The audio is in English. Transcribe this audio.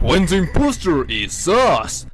when the imposter is us.